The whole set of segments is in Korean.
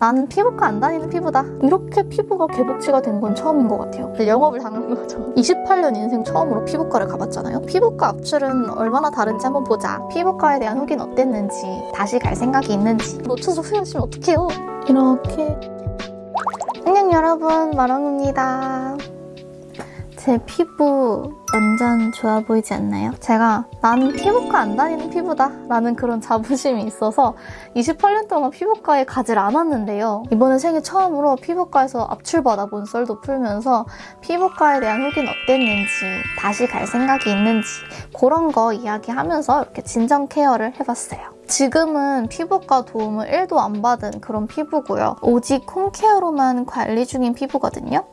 나는 피부과 안 다니는 피부다. 이렇게 피부가 개복치가 된 건 처음인 것 같아요. 영업을 당한 거죠. 28년 인생 처음으로 피부과를 가봤잖아요. 피부과 앞줄은 얼마나 다른지 한번 보자. 피부과에 대한 후기는 어땠는지, 다시 갈 생각이 있는지. 놓쳐서 후회하시면 어떡해요. 이렇게. 안녕 여러분, 마롱입니다. 제 피부 완전 좋아 보이지 않나요? 제가 나는 피부과 안 다니는 피부다 라는 그런 자부심이 있어서 28년 동안 피부과에 가질 않았는데요. 이번에 생애 처음으로 피부과에서 압출받아본 썰도 풀면서 피부과에 대한 후기는 어땠는지 다시 갈 생각이 있는지 그런 거 이야기하면서 이렇게 진정 케어를 해봤어요. 지금은 피부과 도움을 1도 안 받은 그런 피부고요. 오직 홈케어로만 관리 중인 피부거든요.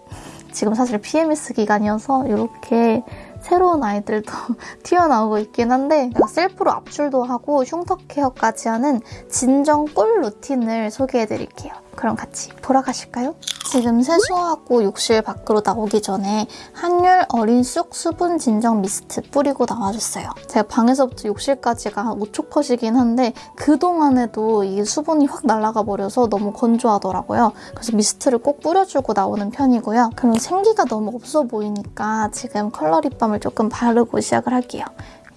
지금 사실 PMS 기간이어서 이렇게 새로운 아이들도 튀어나오고 있긴 한데 셀프로 압출도 하고 흉터 케어까지 하는 진정 꿀 루틴을 소개해드릴게요. 그럼 같이 보러 가실까요? 지금 세수하고 욕실 밖으로 나오기 전에 한율 어린 쑥 수분 진정 미스트 뿌리고 나와줬어요. 제가 방에서부터 욕실까지가 한 5초 컷이긴 한데 그동안에도 이 수분이 확 날아가 버려서 너무 건조하더라고요. 그래서 미스트를 꼭 뿌려주고 나오는 편이고요. 그럼 생기가 너무 없어 보이니까 지금 컬러 립밤을 조금 바르고 시작을 할게요.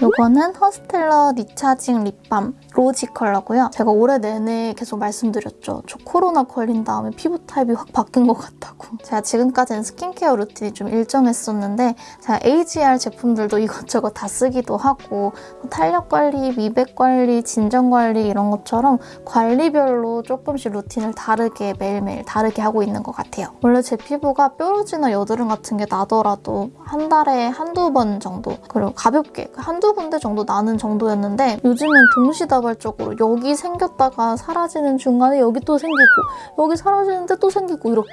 이거는 허스텔러 recharging 립밤 rosy 컬러고요. 제가 올해 내내 계속 말씀드렸죠. 저 코로나 걸린 다음에 피부 타입이 확 바뀐 것 같다고. 제가 지금까지는 스킨케어 루틴이 좀 일정했었는데 제가 AGE-R 제품들도 이것저것 다 쓰기도 하고 탄력 관리, 미백 관리, 진정 관리 이런 것처럼 관리별로 조금씩 루틴을 다르게 매일매일 다르게 하고 있는 것 같아요. 원래 제 피부가 뾰루지나 여드름 같은 게 나더라도 한 달에 한두 번 정도 그리고 가볍게 한두 군데 정도 나는 정도였는데 요즘엔 동시다발 자발적으로 여기 생겼다가 사라지는 중간에 여기 또 생기고 여기 사라지는데 또 생기고 이렇게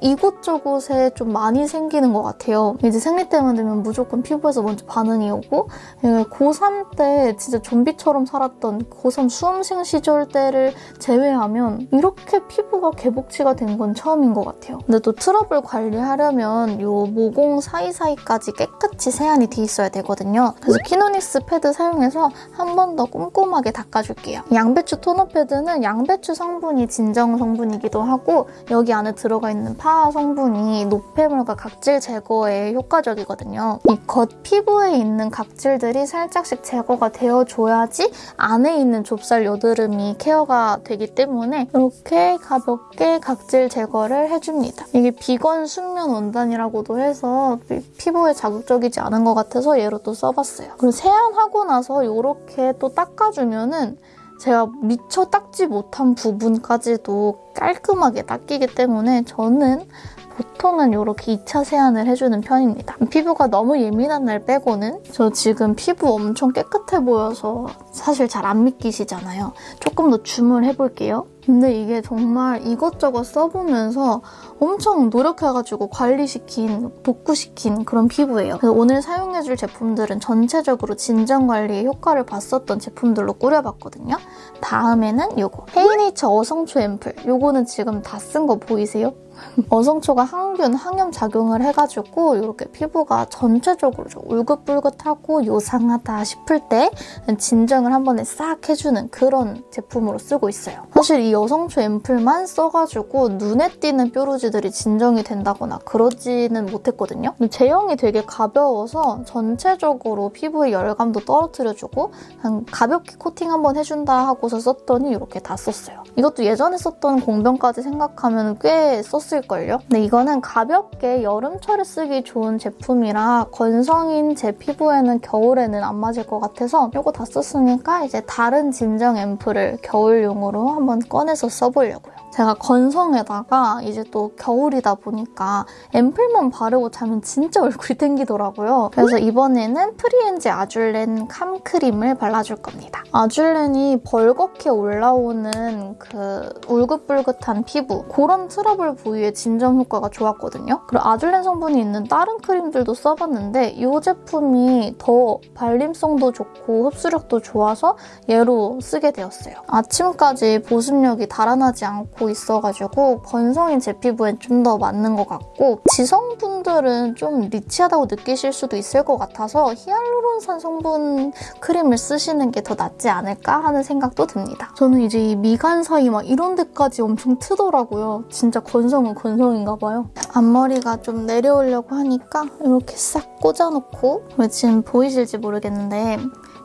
이곳저곳에 좀 많이 생기는 것 같아요. 이제 생리 때만 되면 무조건 피부에서 먼저 반응이 오고 고3 때 진짜 좀비처럼 살았던 고3 수험생 시절 때를 제외하면 이렇게 피부가 개복치가 된 건 처음인 것 같아요. 근데 또 트러블 관리하려면 요 모공 사이사이까지 깨끗이 세안이 돼 있어야 되거든요. 그래서 키 노닉스 패드 사용해서 한 번 더 꼼꼼하게 닦아줄게요. 양배추 토너 패드는 양배추 성분이 진정 성분이기도 하고 여기 안에 들어가 있는 PHA 성분이 노폐물과 각질 제거에 효과적이거든요. 이 겉 피부에 있는 각질들이 살짝씩 제거가 되어줘야지 안에 있는 좁쌀 여드름이 케어가 되기 때문에 이렇게 가볍게 각질 제거를 해줍니다. 이게 비건 순면 원단이라고도 해서 피부에 자극적이지 않은 것 같아서 얘로 또 써봤어요. 그리고 세안하고 나서 이렇게 또 닦아주면 하면은 제가 미처 닦지 못한 부분까지도 깔끔하게 닦이기 때문에 저는 보통은 이렇게 2차 세안을 해주는 편입니다. 피부가 너무 예민한 날 빼고는 저 지금 피부 엄청 깨끗해 보여서 사실 잘 안 믿기시잖아요. 조금 더 줌을 해볼게요. 근데 이게 정말 이것저것 써보면서 엄청 노력해가지고 관리시킨, 복구시킨 그런 피부예요. 그래서 오늘 사용해줄 제품들은 전체적으로 진정관리에 효과를 봤었던 제품들로 꾸려봤거든요. 다음에는 이거 헤이네이처 어성초 앰플. 이거는 지금 다 쓴 거 보이세요? 어성초가 항균, 항염 작용을 해가지고 이렇게 피부가 전체적으로 좀 울긋불긋하고 요상하다 싶을 때 진정을 한 번에 싹 해주는 그런 제품으로 쓰고 있어요. 사실 이 여성초 앰플만 써가지고 눈에 띄는 뾰루지 들이 진정이 된다거나 그러지는 못했거든요. 제형이 되게 가벼워서 전체적으로 피부의 열감도 떨어뜨려주고 그냥 가볍게 코팅 한번 해준다 하고서 썼더니 이렇게 다 썼어요. 이것도 예전에 썼던 공병까지 생각하면 꽤. 썼을걸요? 근데 이거는 가볍게 여름철에 쓰기 좋은 제품이라 건성인 제 피부에는 겨울에는 안 맞을 것 같아서 이거 다 썼으니까 이제 다른 진정 앰플을 겨울용으로 한번 꺼내서 써보려고요. 제가 건성에다가 이제 또 겨울이다 보니까 앰플만 바르고 자면 진짜 얼굴이 땡기더라고요. 그래서 이번에는 프리엔즈 아줄렌 calm크림을 발라줄 겁니다. 아줄렌이 벌겋게 올라오는 그 울긋불긋한 피부 그런 트러블 부위에 진정 효과가 좋았거든요. 그리고 아줄렌 성분이 있는 다른 크림들도 써봤는데 이 제품이 더 발림성도 좋고 흡수력도 좋아서 얘로 쓰게 되었어요. 아침까지 보습력이 달아나지 않고 가지고 있어가지고 건성인 제 피부엔 좀 더 맞는 것 같고 지성분들은 좀 rich하다고 느끼실 수도 있을 것 같아서 히알루론산 성분 크림을 쓰시는 게 더 낫지 않을까 하는 생각도 듭니다. 저는 이제 이 미간 사이 막 이런 데까지 엄청 트더라고요. 진짜 건성은 건성인가 봐요. 앞머리가 좀 내려오려고 하니까 이렇게 싹 꽂아놓고 왜 지금 보이실지 모르겠는데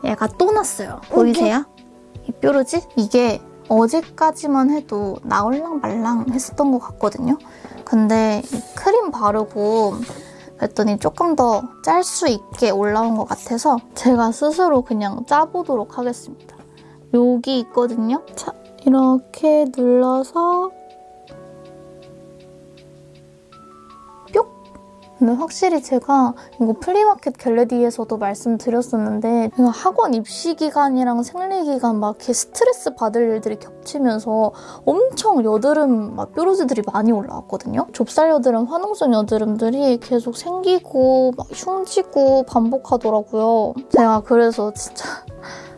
얘가 또 났어요. 보이세요? 이 뾰루지? 이게 어제까지만 해도 나올랑 말랑 했었던 것 같거든요. 근데 이 크림 바르고 그랬더니 조금 더 짤 수 있게 올라온 것 같아서 제가 스스로 그냥 짜보도록 하겠습니다. 여기 있거든요. 자, 이렇게 눌러서 근데 확실히 제가 이거 플리마켓 get ready에서도 말씀드렸었는데 학원 입시 기간이랑 생리 기간 막 이렇게 스트레스 받을 일들이 겹치면서 엄청 여드름 막 뾰루지들이 많이 올라왔거든요. 좁쌀 여드름, 화농성 여드름들이 계속 생기고 막 흉지고 반복하더라고요. 제가 그래서 진짜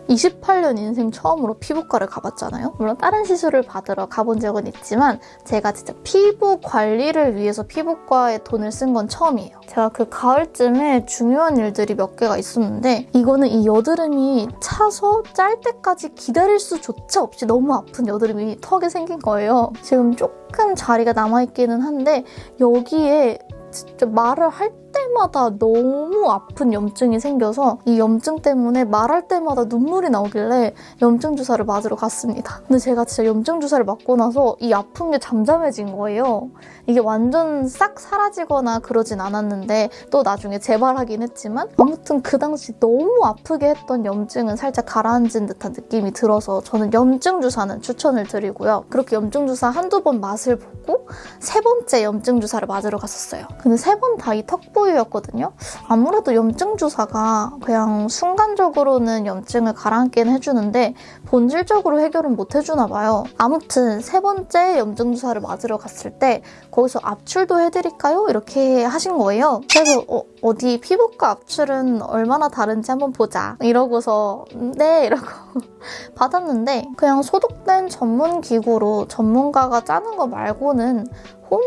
28년 인생 처음으로 피부과를 가봤잖아요. 물론 다른 시술을 받으러 가본 적은 있지만 제가 진짜 피부 관리를 위해서 피부과에 돈을 쓴 건 처음이에요. 제가 그 가을쯤에 중요한 일들이 몇 개가 있었는데 이거는 이 여드름이 차서 짤 때까지 기다릴 수조차 없이 너무 아픈 여드름이 턱에 생긴 거예요. 지금 조금 자리가 남아있기는 한데 여기에 진짜 말을 할 때마다 너무 아픈 염증이 생겨서 이 염증 때문에 말할 때마다 눈물이 나오길래 염증 주사를 맞으러 갔습니다. 근데 제가 진짜 염증 주사를 맞고 나서 이 아픈 게 잠잠해진 거예요. 이게 완전 싹 사라지거나 그러진 않았는데 또 나중에 재발하긴 했지만 아무튼 그 당시 너무 아프게 했던 염증은 살짝 가라앉은 듯한 느낌이 들어서 저는 염증 주사는 추천을 드리고요. 그렇게 염증 주사 한두 번 맛을 보고 세 번째 염증 주사를 맞으러 갔었어요. 근데 세 번 다 이 턱 부위였거든요. 아무래도 염증 주사가 그냥 순간적으로는 염증을 가라앉기는 해주는데 본질적으로 해결은 못 해주나 봐요. 아무튼 세 번째 염증 주사를 맞으러 갔을 때 거기서 압출도 해드릴까요? 이렇게 하신 거예요. 그래서 어, 어디 피부과 압출은 얼마나 다른지 한번 보자. 이러고서 네 이러고 받았는데 그냥 소독된 전문 기구로 전문가가 짜는 거 말고는 홈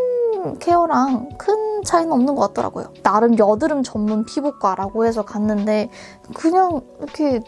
케어랑 큰 차이는 없는 것 같더라고요. 나름 여드름 전문 피부과라고 해서 갔는데 그냥 이렇게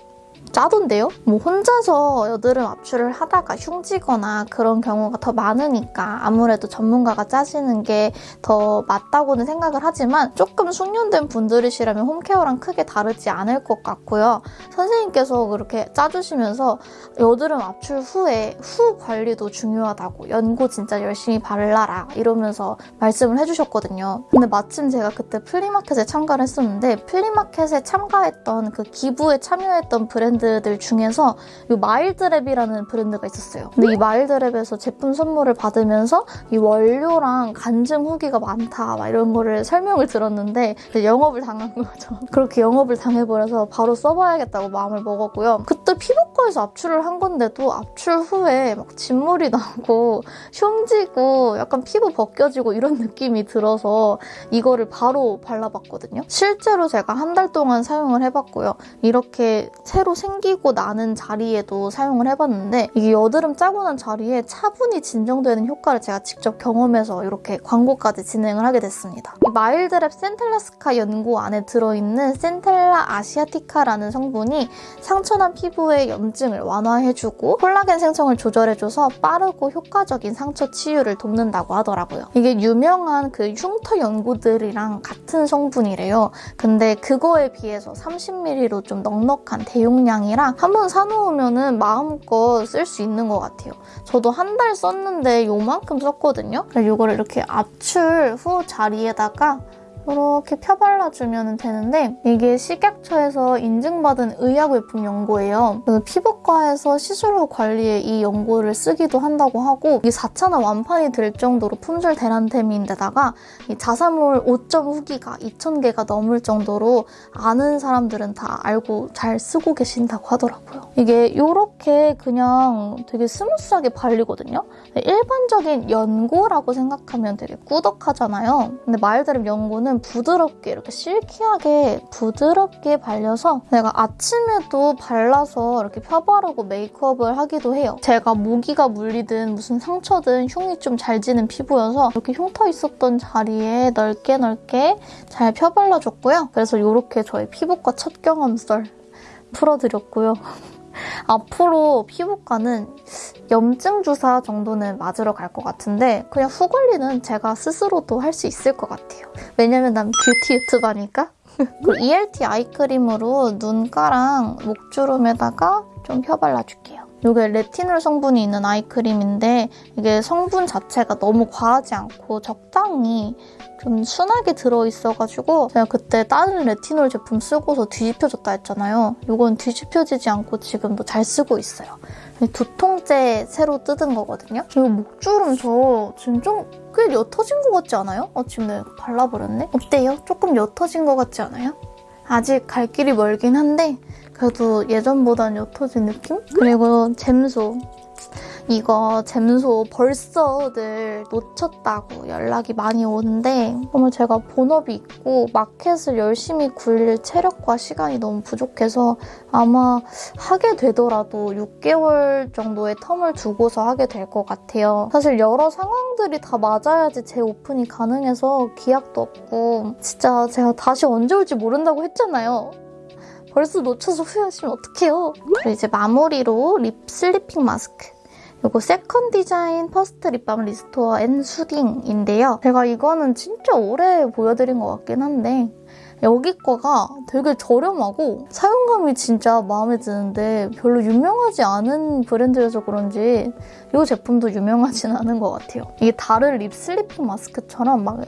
짜던데요? 뭐 혼자서 여드름 압출을 하다가 흉지거나 그런 경우가 더 많으니까 아무래도 전문가가 짜시는 게 더 맞다고는 생각을 하지만 조금 숙련된 분들이시라면 홈케어랑 크게 다르지 않을 것 같고요. 선생님께서 그렇게 짜주시면서 여드름 압출 후에 후 관리도 중요하다고 연고 진짜 열심히 발라라 이러면서 말씀을 해주셨거든요. 근데 마침 제가 그때 플리마켓에 참가를 했었는데 플리마켓에 참가했던 그 기부에 참여했던 브랜드 들 중에서 이 마일드랩이라는 브랜드가 있었어요. 근데 이 마일드랩에서 제품 선물을 받으면서 이 원료랑 간증 후기가 많다 막 이런 거를 설명을 들었는데 영업을 당한 거죠. 그렇게 영업을 당해버려서 바로 써봐야겠다고 마음을 먹었고요. 그때 피부과에서 압출을 한 건데도 압출 후에 막 진물이 나고 흉지고 약간 피부 벗겨지고 이런 느낌이 들어서 이거를 바로 발라봤거든요. 실제로 제가 한 달 동안 사용을 해봤고요. 이렇게 새로 생기고 나는 자리에도 사용을 해봤는데 이게 여드름 짜고 난 자리에 차분히 진정되는 효과를 제가 직접 경험해서 이렇게 광고까지 진행을 하게 됐습니다. 이 마일드랩 센텔라스카 연고 안에 들어있는 센텔라 아시아티카라는 성분이 상처난 피부의 염증을 완화해주고 콜라겐 생성을 조절해줘서 빠르고 효과적인 상처 치유를 돕는다고 하더라고요. 이게 유명한 그 흉터 연고들이랑 같은 성분이래요. 근데 그거에 비해서 30ml로 좀 넉넉한 대용량 이라 한 번 사놓으면 마음껏 쓸 수 있는 것 같아요. 저도 한 달 썼는데 요만큼 썼거든요. 이거를 이렇게 압출 후 자리에다가 이렇게 펴발라주면 되는데 이게 식약처에서 인증받은 의약외품 연고예요. 그래서 피부과에서 시술 후 관리에 이 연고를 쓰기도 한다고 하고 이게 4차나 완판이 될 정도로 품절 대란템인데다가 이 자사몰 5점 후기가 2,000개가 넘을 정도로 아는 사람들은 다 알고 잘 쓰고 계신다고 하더라고요. 이게 이렇게 그냥 되게 스무스하게 발리거든요. 일반적인 연고라고 생각하면 되게 꾸덕하잖아요. 근데 마일드름 연고는 완전 부드럽게 이렇게 실키하게 부드럽게 발려서 내가 아침에도 발라서 이렇게 펴바르고 메이크업을 하기도 해요. 제가 모기가 물리든 무슨 상처든 흉이 좀 잘 지는 피부여서 이렇게 흉터 있었던 자리에 넓게 넓게 잘 펴발라줬고요. 그래서 이렇게 저희 피부과 첫 경험 썰 풀어드렸고요. 앞으로 피부과는 염증 주사 정도는 맞으러 갈 것 같은데 그냥 후 관리는 제가 스스로도 할 수 있을 것 같아요. 왜냐면 난 뷰티 유튜버니까. 그리고 ELT 아이크림으로 눈가랑 목주름에다가 좀 펴발라줄게요. 이게 레티놀 성분이 있는 아이크림인데 이게 성분 자체가 너무 과하지 않고 적당히 좀 순하게 들어있어가지고 제가 그때 다른 레티놀 제품 쓰고서 뒤집혀졌다 했잖아요. 이건 뒤집혀지지 않고 지금도 잘 쓰고 있어요. 두통째 새로 뜯은 거거든요. 그리고 목주름 저 지금 좀 꽤 옅어진 것 같지 않아요? 어, 지금 내가 발라버렸네? 어때요? 조금 옅어진 것 같지 않아요? 아직 갈 길이 멀긴 한데 그래도 예전보단 옅어진 느낌? 그리고 잼소. 이거 잼소 벌써들 놓쳤다고 연락이 많이 오는데 정말 제가 본업이 있고 마켓을 열심히 굴릴 체력과 시간이 너무 부족해서 아마 하게 되더라도 6개월 정도의 term을 두고서 하게 될 것 같아요. 사실 여러 상황들이 다 맞아야지 재오픈이 가능해서 기약도 없고 진짜 제가 다시 언제 올지 모른다고 했잖아요. 벌써 놓쳐서 후회하시면 어떡해요. 그리고 이제 마무리로 lip sleeping 마스크. 이거 세컨 디자인 퍼스트 립밤 restore and soothing인데요. 제가 이거는 진짜 오래 보여드린 것 같긴 한데 여기 거가 되게 저렴하고 사용감이 진짜 마음에 드는데 별로 유명하지 않은 브랜드여서 그런지 이 제품도 유명하진 않은 것 같아요. 이게 다른 lip sleeping 마스크처럼 막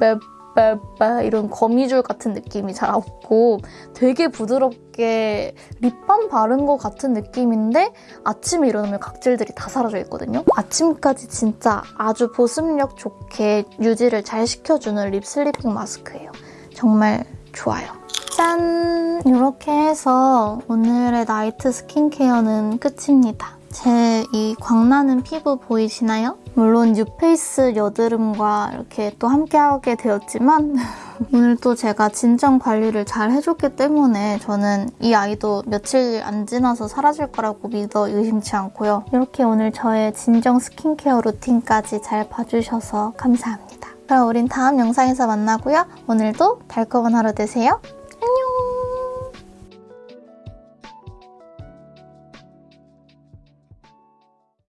맵, 빠빠 이런 거미줄 같은 느낌이 잘 없고 되게 부드럽게 립밤 바른 것 같은 느낌인데 아침에 일어나면 각질들이 다 사라져 있거든요. 아침까지 진짜 아주 보습력 좋게 유지를 잘 시켜주는 lip sleeping 마스크예요. 정말 좋아요. 짠! 이렇게 해서 오늘의 night 스킨케어는 끝입니다. 제 이 광나는 피부 보이시나요? 물론 뉴페이스 여드름과 이렇게 또 함께하게 되었지만 오늘 또 제가 진정 관리를 잘 해줬기 때문에 저는 이 아이도 며칠 안 지나서 사라질 거라고 믿어 의심치 않고요. 이렇게 오늘 저의 진정 스킨케어 루틴까지 잘 봐주셔서 감사합니다. 그럼 우린 다음 영상에서 만나고요. 오늘도 달콤한 하루 되세요.